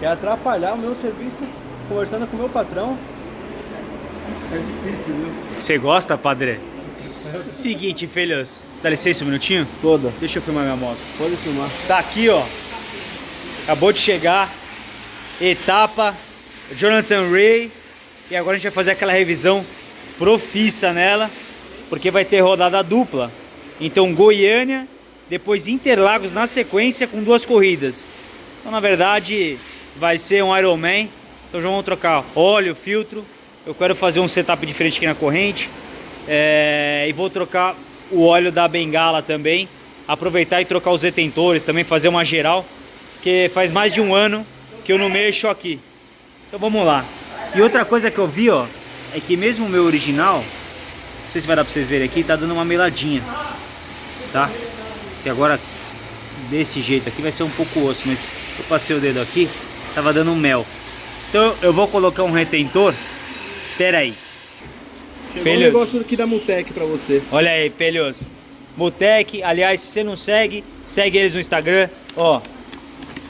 Quer atrapalhar o meu serviço conversando com o meu patrão? É difícil, viu? Você gosta, padre? Seguinte, filhos. Dá licença um minutinho? Toda. Deixa eu filmar minha moto. Pode filmar. Tá aqui, ó. Acabou de chegar. Etapa. Jonathan Ray. E agora a gente vai fazer aquela revisão profissa nela. Porque vai ter rodada dupla. Então Goiânia, depois Interlagos na sequência com duas corridas. Então na verdade vai ser um Ironman. Então já vamos trocar óleo, filtro. Eu quero fazer um setup diferente aqui na corrente. É, e vou trocar o óleo da bengala também. Aproveitar e trocar os detentores, também fazer uma geral. Porque faz mais de um ano que eu não mexo aqui. Então vamos lá. E outra coisa que eu vi, ó, é que mesmo o meu original, não sei se vai dar pra vocês verem aqui, tá dando uma meladinha. Tá? Que agora, desse jeito aqui, vai ser um pouco osso, mas eu passei o dedo aqui, tava dando um mel. Então eu vou colocar um retentor. Pera aí. Chegou um negócio aqui da Mutec pra você. Olha aí, Pelhos. Mutec, aliás, se você não segue, segue eles no Instagram. Ó,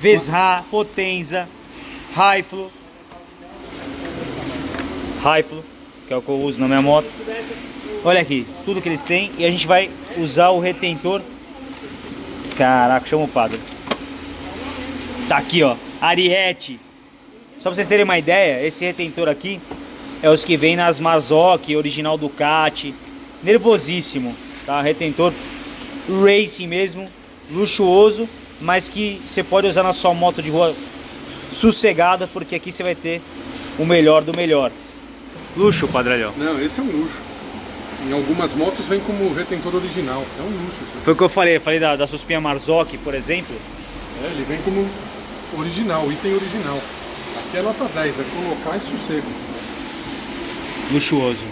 Vesra, Potenza, Raiflo. Raiflo, que é o que eu uso na minha moto. Olha aqui, tudo que eles têm. E a gente vai usar o retentor. Caraca, chama o padre. Tá aqui, ó. Ariete. Só pra vocês terem uma ideia, esse retentor aqui é os que vem nas Marzocchi, original Ducati. Nervosíssimo, tá? Retentor racing mesmo, luxuoso, mas que você pode usar na sua moto de rua sossegada, porque aqui você vai ter o melhor do melhor. Luxo, Padralhão. Não, esse é um luxo. Em algumas motos vem como retentor original. É um luxo isso. Foi o que eu falei, eu falei da, da Suspinha Marzocchi, por exemplo. É, ele vem como original, item original. Aqui é nota 10, é colocar e sossego. luxuoso.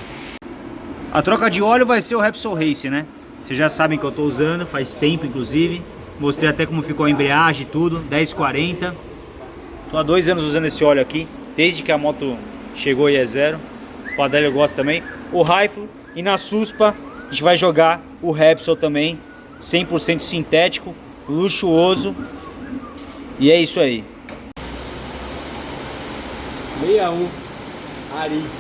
A troca de óleo vai ser o Repsol Race, né? Vocês já sabem que eu tô usando, faz tempo inclusive. Mostrei até como ficou a embreagem e tudo, 1040. Tô há dois anos usando esse óleo aqui, desde que a moto chegou e é zero. O Adélio gosta também. O Rifle e na Suspa a gente vai jogar o Repsol também, 100% sintético, luxuoso. E é isso aí. 61. Ari.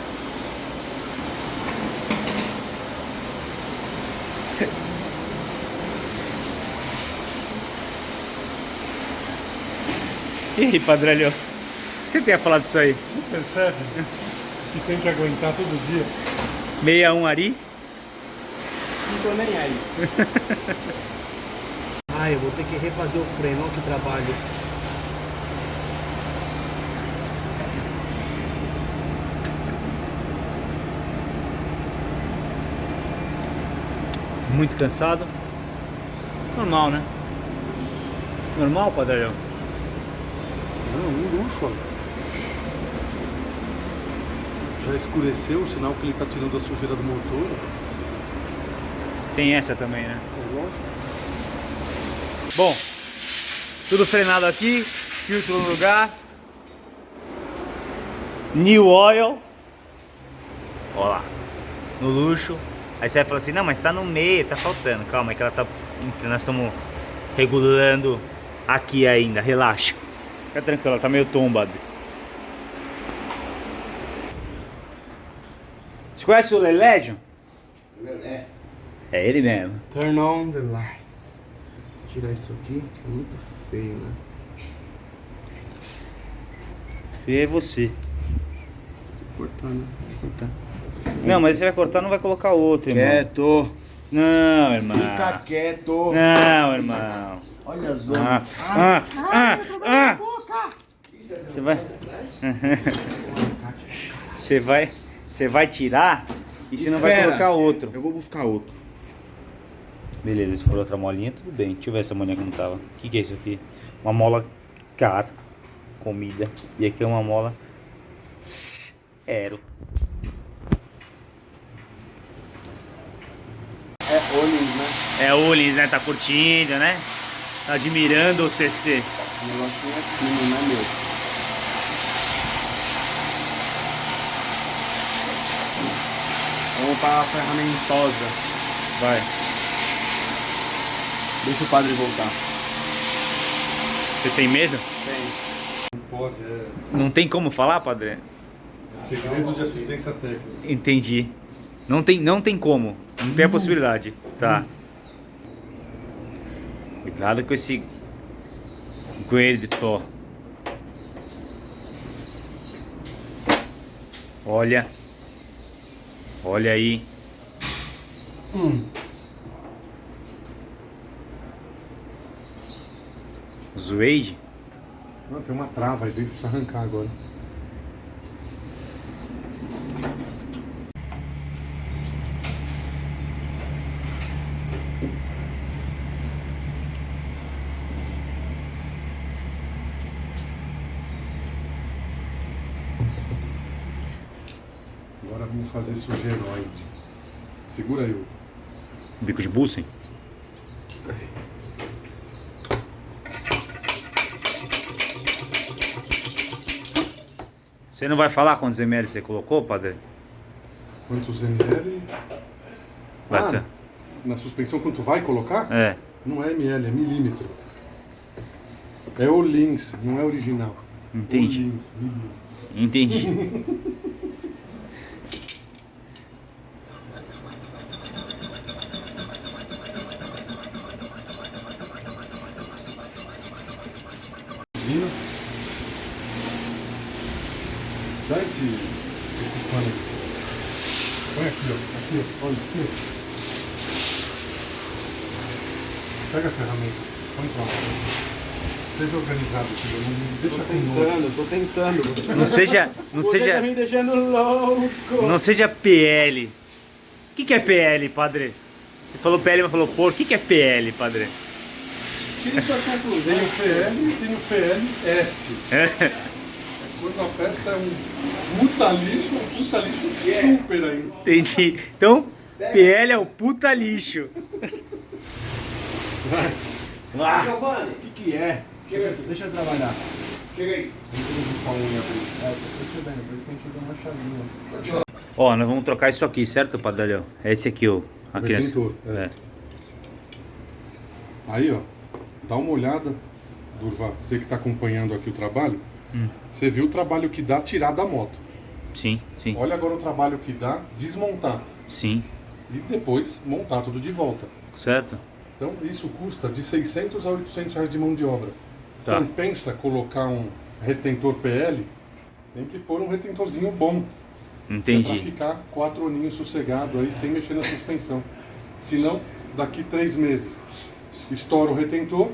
E aí, Padrelho? O que você tem a falar disso aí? Você percebe que tem que aguentar todo dia? 61 Ari? Não tô nem aí. Ai, eu vou ter que refazer o freio, olha que trabalho. Muito cansado. Normal, né? Normal, Padrelhão? Não, um luxo. olha. Já escureceu, o sinal que ele está tirando a sujeira do motor. Tem essa também, né? É lógico. Bom, tudo frenado aqui, filtro no lugar. New Oil. Ó lá, no luxo. Aí você vai falar assim, não, mas tá no meio, tá faltando. Calma, é que ela tá. Nós estamos regulando aqui ainda, relaxa. Fica tranquilo, ela tá meio tombada. Você conhece o Lelegion? Lelé. É ele mesmo. Turn on the lights. Tirar isso aqui, que é muito feio, né? E é você. Cortando, cortar. Não, mas você vai cortar, não vai colocar outro, irmão. Quieto. Não, irmão. Fica quieto. Não, irmão. Olha as Ah, ondas. ah, ah, ah. Você vai. Você vai. Você vai tirar e você não vai colocar outro. Eu vou buscar outro. Beleza, se for outra molinha, tudo bem. Deixa eu ver essa molinha como tava. O que, que é isso aqui? Uma mola cara. Comida. E aqui é uma mola. Zero. É Olins, né? É Ulis, né? Tá curtindo, né? Tá admirando o CC. O negocinho é fino, né, meu? Vamos para a ferramentosa. Vai. Deixa o padre voltar. Você tem medo? Tem. pode, é, Não tem como falar, padre? é segredo de assistência técnica. Entendi. Não tem, não tem como. Não tem a possibilidade. Tá. Cuidado com esse Guerito. Olha. Olha aí. Zueide? Não, tem uma trava aí precisa arrancar. Agora vamos fazer esse genoide. Segura aí. Hugo. Bico de Bussen? Você não vai falar quantos ml você colocou, padre? Quantos ml? Vai Ah, ser. Na suspensão, quanto vai colocar? É. Não é ml, é milímetro. É o Lins, não é original. Entendi. Entendi. Vino. Dá esse, esse pano aqui. Põe aqui, ó. Aqui, ó. Olha, aqui, ó. Pega a ferramenta. Põe pra lá. Seja organizado aqui, não me deixa nojo. Tentando, tô tentando. Não seja. Não Você tá seja. me deixando louco. Não seja PL. O que, que é PL, padre? Você falou PL, mas falou por. O que, que é PL, padre? Tire sua Tem conclusão. o PL e tem o PLS. É. Quando a peça é um puta lixo, um puta lixo super ainda. Entendi. Então, PL é o puta lixo. Vai. Giovanni, o que, que é? Chega aqui. Deixa eu trabalhar. Chega aí. É. Ó, nós vamos trocar isso aqui, certo, padre? É esse aqui, ó. A criança. É. É. Aí, ó, dá uma olhada, Durva, você que está acompanhando aqui o trabalho, Hum. você viu o trabalho que dá tirar da moto. Sim, sim, Olha agora o trabalho que dá desmontar sim. e depois montar tudo de volta. Certo? Então isso custa de 600 a 800 reais de mão de obra. Tá. Compensa colocar um retentor PL, tem que pôr um retentorzinho bom. Para Entendi. ficar quatro aninhos sossegado aí, sem mexer na suspensão. Senão, daqui três meses, estoura o retentor,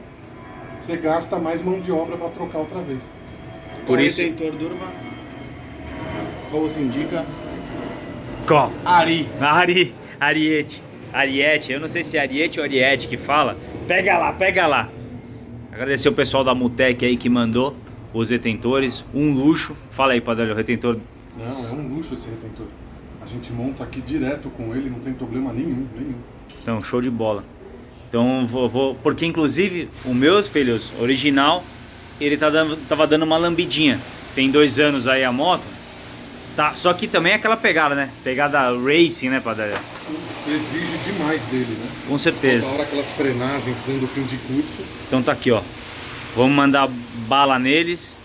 você gasta mais mão de obra para trocar outra vez. Por isso. Retentor Durma. Qual você indica? Qual? Ari. Ari, Ariete. Ariete, eu não sei se é Ariete ou Ariete que fala. Pega lá, pega lá. Agradecer o pessoal da Mutec aí que mandou os retentores. Um luxo. Fala aí, Padre, o retentor. Não, é um luxo esse retentor. A gente monta aqui direto com ele, não tem problema nenhum, nenhum. Então, show de bola. Então, vou, vou- Porque, inclusive, o meus filhos original, ele tá dando, tava dando uma lambidinha. Tem dois anos aí a moto. Tá, só que também é aquela pegada, né? Pegada racing, né, Padre? Exige demais dele, né? Com certeza. Na hora aquelas frenagens dando fim de curso. Então tá aqui, ó. Vamos mandar bala neles.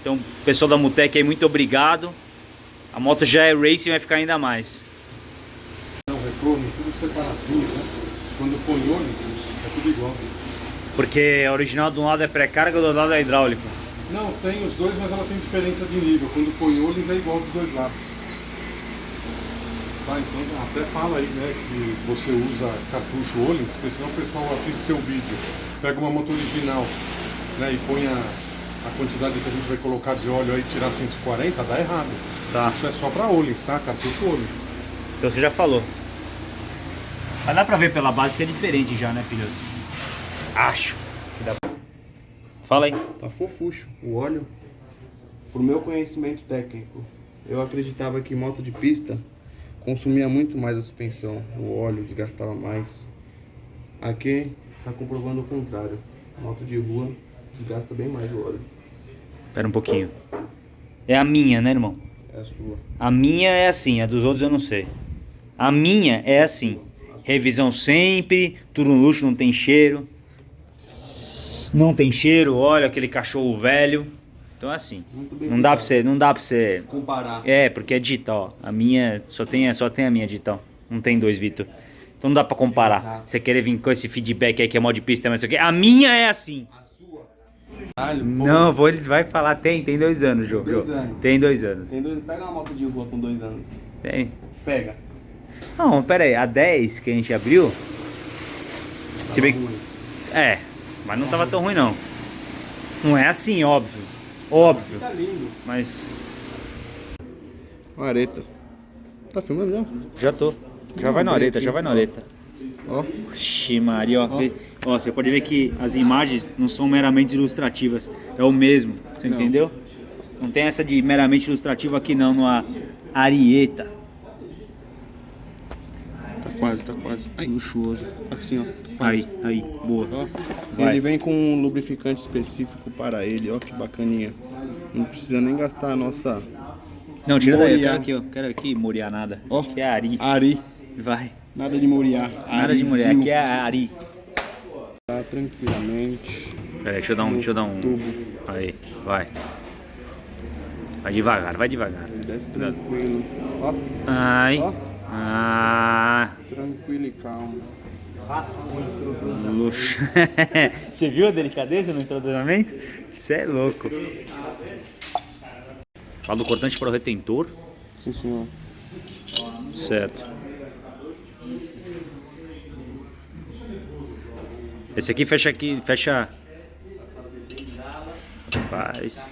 Então, pessoal da Mutec aí, muito obrigado. A moto já é racing, vai ficar ainda mais. Não, retorno, tudo separadinho, né? Quando põe ônibus, é tudo igual. Porque a original de um lado é pré-carga, do outro lado é hidráulico. Não, tem os dois, mas ela tem diferença de nível. Quando põe ônibus é igual dos dois lados. Tá, então até fala aí, né, que você usa cartucho Olins, porque senão o pessoal assiste seu vídeo, pega uma moto original, né, e põe a, a quantidade que a gente vai colocar de óleo aí, tirar 140, dá errado. Tá. Isso é só pra Olins, tá? Cartucho Olins. Então você já falou. Mas dá pra ver pela base que é diferente já, né, filho? Acho. que dá pra- Fala aí. Tá fofucho o óleo. Pro meu conhecimento técnico, eu acreditava que moto de pista consumia muito mais a suspensão, o óleo desgastava mais. Aqui tá comprovando o contrário. Moto de rua desgasta bem mais o óleo. Pera um pouquinho. É a minha, né, irmão? É a sua. A minha é assim, a dos outros eu não sei. A minha é assim. Revisão sempre, tudo no luxo, não tem cheiro. Não tem cheiro, olha aquele cachorro velho. Então é assim. Não dá pra você, não dá pra você. Comparar. É, porque é digital. A minha só tem, só tem a minha digital. Não tem dois, Vitor. Então não dá pra comparar. Exato. Você querer vir com esse feedback aí que é mal de pista, mas isso aqui. A minha é assim. A sua. Caralho. Não, vou, ele vai falar, tem, tem dois anos, Jô. Dois Jô. anos. Tem dois anos. Tem dois... Pega uma moto de rua com dois anos. Tem. Pega. Não, pera aí, a 10 que a gente abriu. Se bem. É, mas não tava tão ruim não. Não é assim, óbvio. Óbvio. Tá lindo. Mas. Areta. Tá filmando já? Já tô. Já vai na areta, já vai na areta. Ó. Oxi, Maria, ó. Ó, você pode ver que as imagens não são meramente ilustrativas. É o mesmo, você Não. entendeu? Não tem essa de meramente ilustrativo aqui não, no Arieta. Tá quase, tá quase. Luxuoso. assim, ó. Aí, aí, boa. Ó. Ele vem com um lubrificante específico para ele, ó que bacaninha. Não precisa nem gastar a nossa Não, tira daí, eu quero aqui, ó. Quero aqui moriar nada. Ó. Que é Ari. Ari. Vai. Nada de moriar. Nada de mulher, aqui é Ari. Tá tranquilamente. Peraí, deixa eu dar um. Deixa eu dar um. Tubo. Aí, vai. Vai devagar, vai devagar. Desce tranquilo. Ó, Ai. Ó. Ah. tranquilo e calmo. Luxo. Você viu a delicadeza no introduzimento? Isso é louco. Fala do cortante para o retentor. Sim, senhor. Certo. Esse aqui fecha aqui, fecha. Rapaz.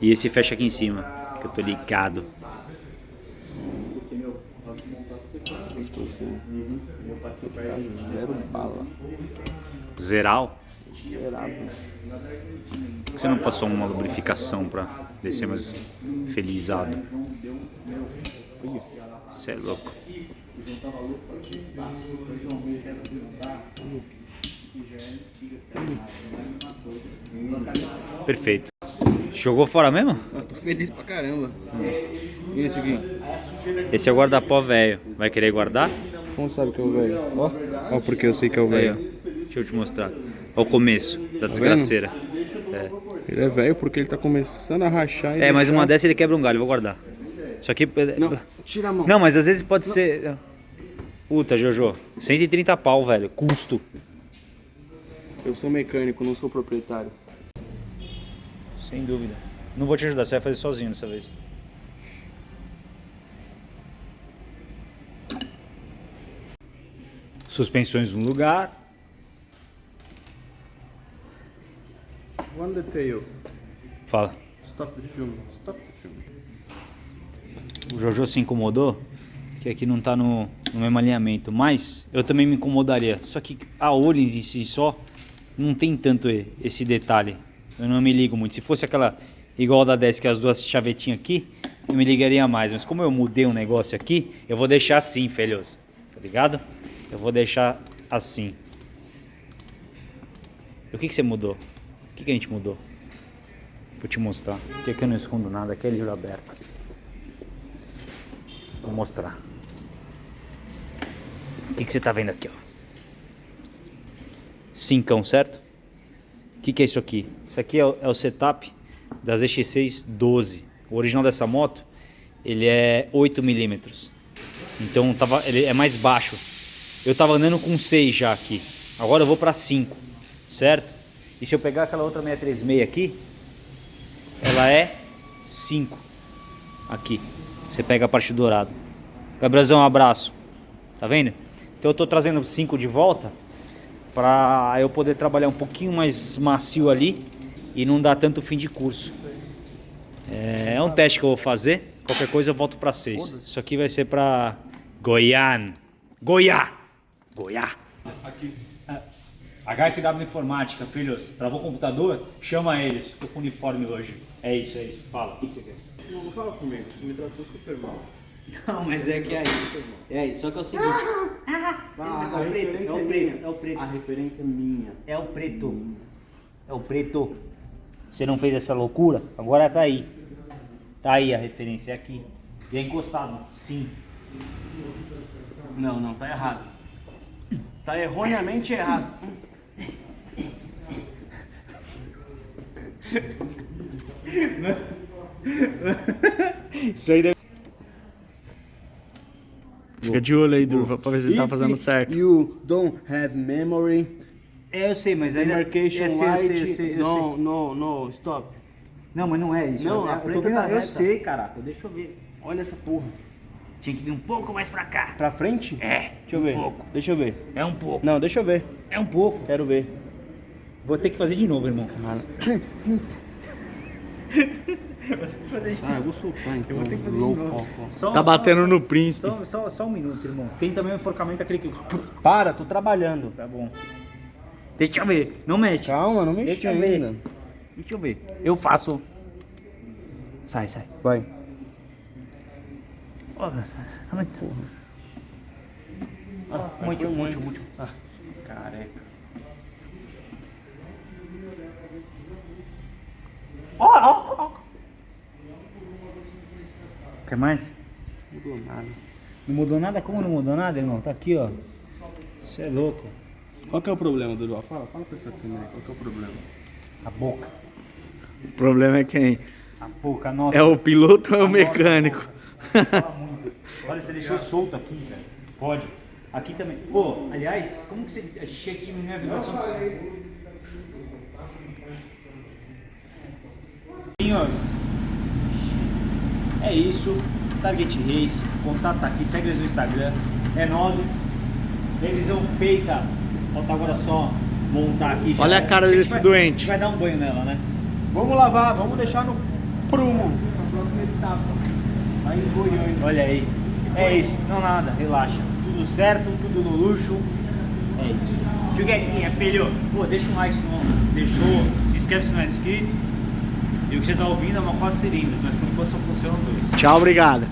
E esse fecha aqui em cima, que eu tô ligado. Zero bala. Zeral. Zerado. Por que você não passou uma lubrificação pra descer mais felizado? Você é louco. Perfeito. Jogou fora mesmo? Ah, tô feliz pra caramba. E esse aqui? Esse é o guarda-pó velho. Vai querer guardar? Como sabe que é o velho? Ó, ó, porque eu sei que é o ó. velho. Deixa eu te mostrar. Olha o começo da desgraceira. Ele é velho porque ele tá começando a rachar e É, mas deixar- uma dessa ele quebra um galho, eu vou guardar. Isso aqui. Não, tira a mão. Não, mas às vezes pode ser. Puta, Jojo. 130 pau, velho. Custo. Eu sou mecânico, não sou proprietário. Sem dúvida. Não vou te ajudar, você vai fazer sozinho dessa vez. Suspensões no lugar. One detail. Fala. Stop the film. Stop the film. O Jojo se incomodou que aqui não tá no, no mesmo alinhamento, mas eu também me incomodaria. Só que a Olins em si só não tem tanto esse detalhe. Eu não me ligo muito. Se fosse aquela igual da 10, que é as duas chavetinhas aqui, eu me ligaria mais. Mas como eu mudei um negócio aqui, eu vou deixar assim, filhos. Tá ligado? Eu vou deixar assim. E o que, que você mudou? O que, que a gente mudou? Vou te mostrar. Porque aqui eu não escondo nada, aqui é livro aberto. Vou mostrar. O que, que você tá vendo aqui, ó? Cincão, certo? O que, que é isso aqui? Isso aqui é o, é o setup das EX6 12. O original dessa moto, ele é 8 milímetros. Então tava, ele é mais baixo. Eu tava andando com 6 já aqui. Agora eu vou para 5, certo? E se eu pegar aquela outra 636 aqui, ela é 5 aqui. Você pega a parte dourada. Gabrielzão, um abraço. Tá vendo? Então eu tô trazendo 5 de volta para eu poder trabalhar um pouquinho mais macio ali e não dar tanto fim de curso. É, é um teste que eu vou fazer. Qualquer coisa eu volto para 6. Isso aqui vai ser para Goiânia. Goiá. Goiá. HFW Informática, filhos. Travou o computador? Chama eles. Tô com uniforme hoje. É isso, é isso. Fala, o que você quer? Não, não fala comigo. Você me tratou super mal. Não, mas é que é aí. É aí, só que é o seguinte. Ah, é o preto, é o preto, é o preto. A referência é minha. É o preto. É o preto. Você não fez essa loucura? Agora tá aí. Tá aí a referência, é aqui. E é encostado, sim. Não, não, tá errado. Tá erroneamente errado. Isso aí deve... Fica de olho aí, Durva, pra ver se ele tá fazendo certo. You don't have memory. É, eu sei, mas ainda... Demarcation eu sei, eu sei, eu sei, eu sei. no, no, no, stop. Não, mas não é isso. Não, eu, a eu, tô preta vendo, tá eu sei, caraca. Deixa eu ver. Olha essa porra. Tinha que vir um pouco mais pra cá. Pra frente? É, Deixa eu ver. Um pouco. Deixa eu ver. É um pouco. Não, deixa eu ver. É um pouco. Quero ver. Vou ter que fazer de novo, irmão. Ah, eu vou soltar então. Eu vou ter que fazer de novo. Só, Tá só- batendo só- no príncipe. Só, só, só um minuto, irmão. Tem também o enforcamento aquele que... Para, tô trabalhando. Tá bom. Deixa eu ver. Não mexe. Calma, não mexe Deixa eu ver. ainda. Deixa eu ver. Eu faço. Sai, sai. Vai. Ó, muito. Ah, muito, muito, muito. Ah, careca. Ó, ó, ó. Quer mais? Não mudou nada. Não mudou nada? Como não mudou nada, irmão? Tá aqui, ó. Você é louco. Qual que é o problema, Dudu? Fala, fala pra essa câmera aí. Qual que é o problema? A boca. O problema é quem? A boca, nossa. É o piloto ou é o mecânico? nossa boca. Fala muito. Olha, você deixou solto aqui, velho. Pode. Aqui também. Pô, aliás, como que você achei aqui minha vibração? Amiguinhos, é isso. Target Race, contato tá aqui, segue eles no Instagram. É nozes. Revisão feita. Falta agora só montar aqui. já Olha a é. cara gente desse vai- doente. A gente vai dar um banho nela, né? Vamos lavar, vamos deixar no prumo. Na próxima etapa. Aí. Olha aí. É isso. Não nada, relaxa. Tudo certo, tudo no luxo. É isso. Tchuguetinha, filho. Pô, deixa um like se não deixou. Se inscreve se não é inscrito. E o que você tá ouvindo é uma 4 cilindros, mas por enquanto só funcionam dois. Tchau, obrigado.